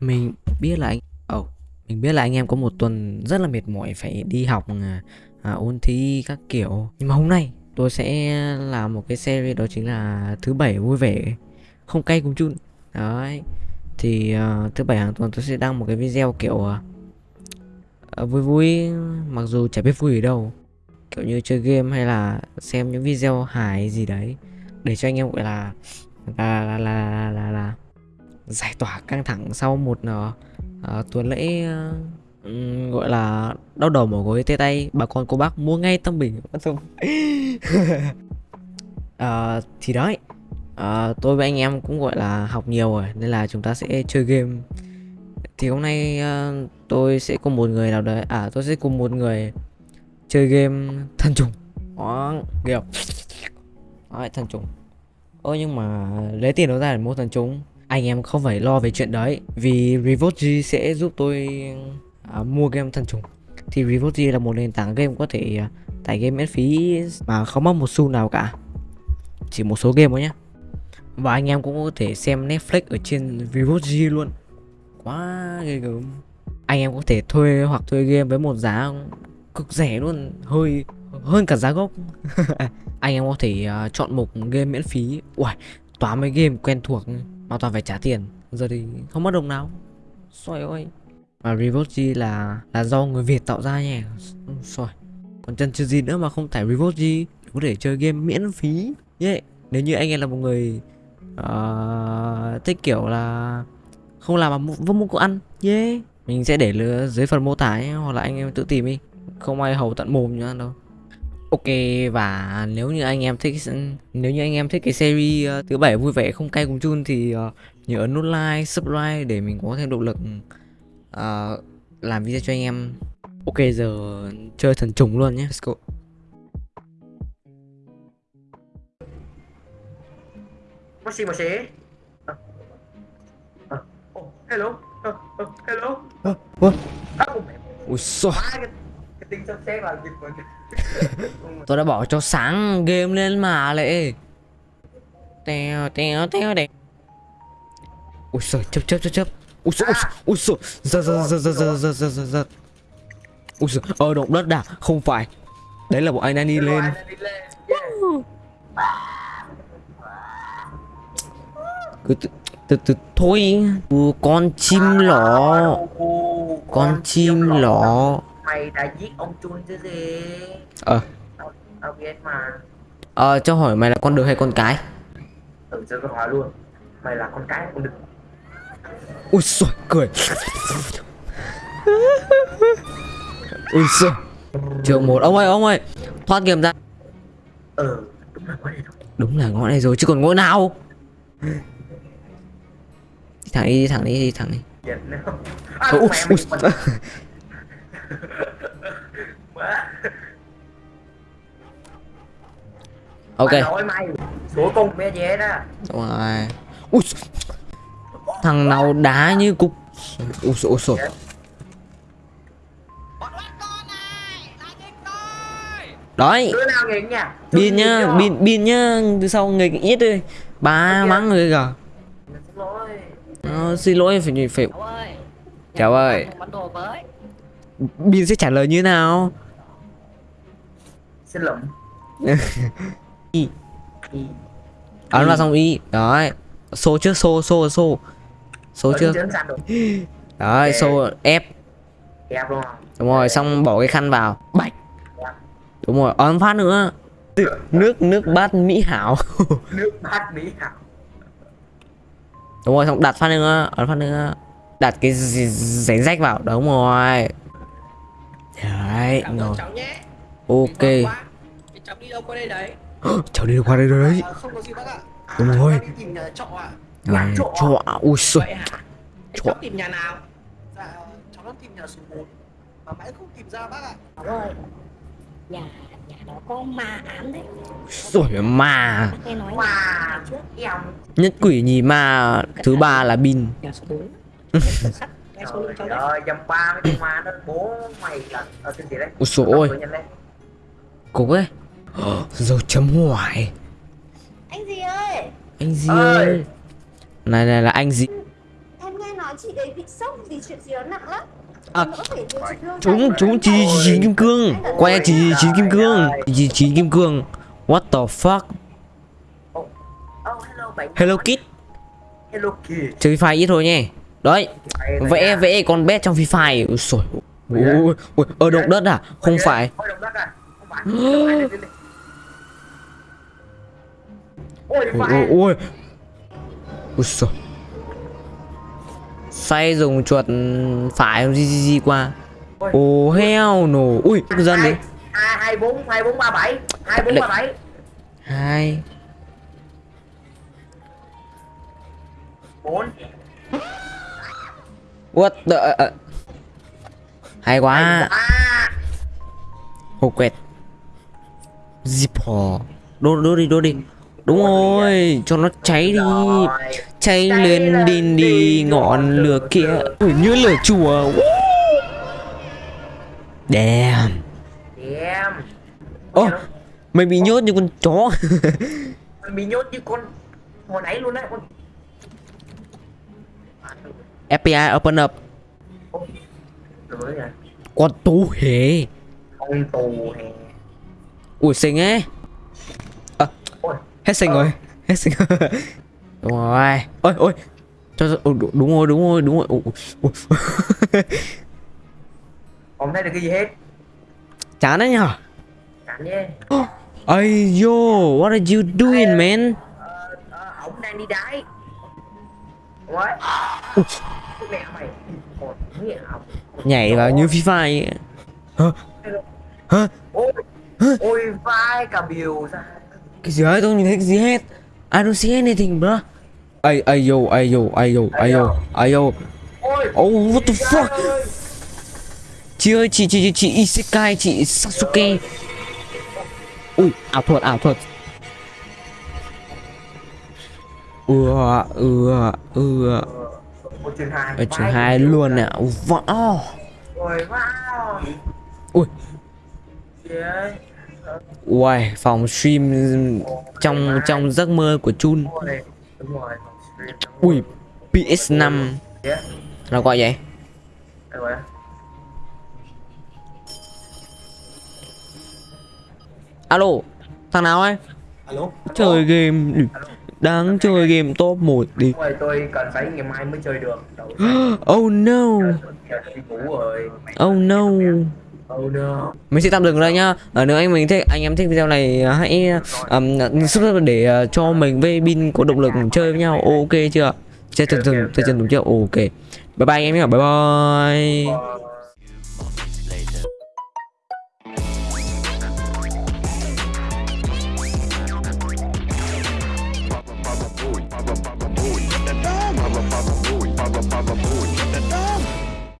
Mình biết là anh Ồ, mình biết là anh em có một tuần rất là mệt mỏi phải đi học à, à, ôn thi các kiểu. Nhưng mà hôm nay tôi sẽ làm một cái series đó chính là thứ bảy vui vẻ không cay cùng chun. Đấy. Thì à, thứ bảy hàng tuần tôi sẽ đăng một cái video kiểu à, à, vui vui mặc dù chả biết vui ở đâu. Kiểu như chơi game hay là xem những video hài gì đấy để cho anh em gọi là là là là là, là, là giải tỏa căng thẳng sau một uh, uh, tuần lễ uh, gọi là đau đầu mỏi gối tê tay bà con cô bác mua ngay tâm bình. Bắt xong uh, thì đấy uh, tôi với anh em cũng gọi là học nhiều rồi nên là chúng ta sẽ chơi game. Thì hôm nay uh, tôi sẽ cùng một người nào đấy à tôi sẽ cùng một người chơi game thần trùng. Đó kiểu. Đấy, thần trùng. Ơ nhưng mà lấy tiền đâu ra để mua thần trùng anh em không phải lo về chuyện đấy vì Revolt G sẽ giúp tôi à, mua game thần trùng. Thì Revolt G là một nền tảng game có thể à, tải game miễn phí mà không mất một xu nào cả. Chỉ một số game thôi nhé và anh em cũng có thể xem Netflix ở trên Revolt G luôn. Quá ghê gớm. Anh em có thể thuê hoặc thuê game với một giá cực rẻ luôn hơi hơn cả giá gốc. Anh em có thể uh, chọn một game miễn phí. Uầy, toán mấy game quen thuộc mà toàn phải trả tiền. Giờ thì không mất đồng nào. Xoài ơi. Mà Revolt G là là do người Việt tạo ra nhỉ? Xoài. Còn chân chưa gì nữa mà không tải Revolt G có thể chơi game miễn phí. Yeah. nếu như anh em là một người uh, thích kiểu là không làm mà vô muốn có ăn. Yeah mình sẽ để dưới phần mô tả ấy, hoặc là anh em tự tìm đi. Không ai hầu tận mồm nhá đâu. Ok và nếu như anh em thích nếu như anh em thích cái series uh, thứ bảy vui vẻ không cay cùng chun thì uh, nhớ ấn nút like, subscribe để mình có thêm động lực uh, làm video cho anh em. Ok giờ chơi thần trùng luôn nhé. Let's go. Moshi. Uh, uh, oh, hello. Uh, uh, hello. Uh, uh. À, Ui xôi. Tính sắp xếp là dịch của Tôi đã bỏ cho sáng game lên mà lệ. Teo teo teo đẹp Ui giời chấp chấp chấp chấp Ui giời ui giời giật giật giật giật giật giật giật giật giật Ui giời ờ động đất à. Không phải. Đấy là bọn anh đang đi lên. cứ từ từ từ thôi. Con chim lọ con chim lọ mày đã giết ông chun chứ gì? Ờ. Tao, tao biết mà. Ờ cho hỏi mày là con đực hay con cái? Ừ cho tôi hỏi luôn. Mày là con cái hay con đực? Ui xôi cười. Ui xôi trường một. Ông ơi ông ơi. Thoát game ra. Ừ đúng là có đây rồi đúng là ngõ này rồi chứ còn ngõ nào? Đi thẳng đi đi thẳng đi đi thẳng đi. À, ui, ui. Ok. Mày nói mày số cùng bé dễ đó. Đúng rồi. Ui thằng nào đá như cục. Ui xôi ui xôi đấy. Pin nhá pin pin nhá từ sau người ít đi. Ba mắng người lỗi. Ờ, xin lỗi phải phải Cháu ơi Pin sẽ trả lời như nào? Xin lỗi. Y. Y. ấn vào xong y. Đấy. Số trước số số số Ở trước. đấy Ok. số ép luôn đúng rồi xong bỏ cái khăn vào. Bạch. Dạ. đúng rồi ấn phát nữa. Nước nước bát mỹ hảo. Nước bát mỹ hảo. Đúng rồi xong đặt phát nữa ấn phát nữa. Đặt cái gi- giấy rách vào. Đúng rồi đấy Cảm rồi cháu nhé. Ok. Cháu đi đâu qua đây đấy? Cháu đi qua đây rồi đấy? À, Không có gì bác ạ. Đúng Cháu rồi. tìm nhà trọ ạ. Chỗ. chỗ ui Thế Trọ. cháu tìm nhà nào? Dạ cháu đang tìm nhà số 4 Mà mãi không tìm ra bác ạ. Ơi. Nhà nhà đó có ma ám đấy. Rồi mà Bác nghe nói Wow. nhà trước em nhất quỷ nhì ma thứ ba là bin. Nhà số 4 Sắt. Nghe số lượng cháu trời đấy. ơi dăm ba mấy con ma nó bố mày là ở trên gì đấy. Ôi nhiên lên. cục ấy. Giờ chấm hoài. Anh gì ơi? Anh gì? Ơi. ơi này này là anh gì? Em nghe nói chị ấy bị sốc vì chuyện gì đó nặng lắm. À, phải chúng chúng chỉ chỉ kim cương. Quay chỉ chỉ kim cương. chỉ chỉ kim cương. What the fuck? Oh hello bạn hello kid hello kid chơi Fire ít thôi nhé đấy vẽ vẽ con bé trong Free Fire. Ui sồi ui ui ở động đất à? Không phải. Ôi, động đất à? Không phải. Ôi ui ui sồi xoay dùng chuột phải gì gì gì qua. Ồ heo nổ. Ui dân đi hai hai bốn hai bốn ba bảy. Hai bốn ba bảy. Hai. Bốn what the uh, hay quá. À hồ quẹt. Zippo đốt đốt đi đốt đi. Đúng rồi cho nó cháy đi. Cháy lên đi đi ngọn lửa kia. Ui, như lửa chùa. Damn. Em ô mày bị nhốt như con chó. Mình bị nhốt như con hồi nãy luôn đấy con FBI open up. Con tú hề. Con tù hè ui xinh ấy. À, ôi. hết xinh Ờ. rồi hết xinh rồi. Đúng rồi. Ôi ôi. Cho cho- đúng- rồi đúng rồi đúng rồi. Ui, ui. không thấy được cái gì hết? Chán đấy nhở? Nhé Ây yo, what are you doing man? ờ, ờ, ổng đang đi đáy. Ôi Nhảy vào như Fire ấy. Hả? Hả? Ôi vai cả biểu ra. Cái gì ấy, tôi nhìn thấy cái gì hết. I don't see anything bro. Ây, ây yo, ây yo, ây yo, ây yo, ây yo Oh, what the fuck. Chị ơi, chị, chị, chị, chị Isekai, chị Sasuke. Ui, ảo thuật, ảo thuật. Ừa, ừa, ừa Ôi chương 2 Ở trường 2 luôn nè. Wow Ôi wow Ui, Uầy, phòng stream trong trong giấc mơ của Chun. Ui, rồi. PS5 Yeah Nó gọi vậy. Alo, thằng nào ấy? alo. Chơi game Đáng chơi game top 1 đi. Ôi tôi cần phải ngày mai mới chơi được. Oh no. Oh no. Oh no. Mình sẽ tạm dừng đây nhá. Ở nếu anh mình thích anh em thích video này hãy um, subscribe để uh, cho mình với Bin có động lực chơi với nhau. Ok chưa? Chơi chân chân chơi chân đúng chưa? Ok. Bye bye anh em nhé Bye bye. Ờ,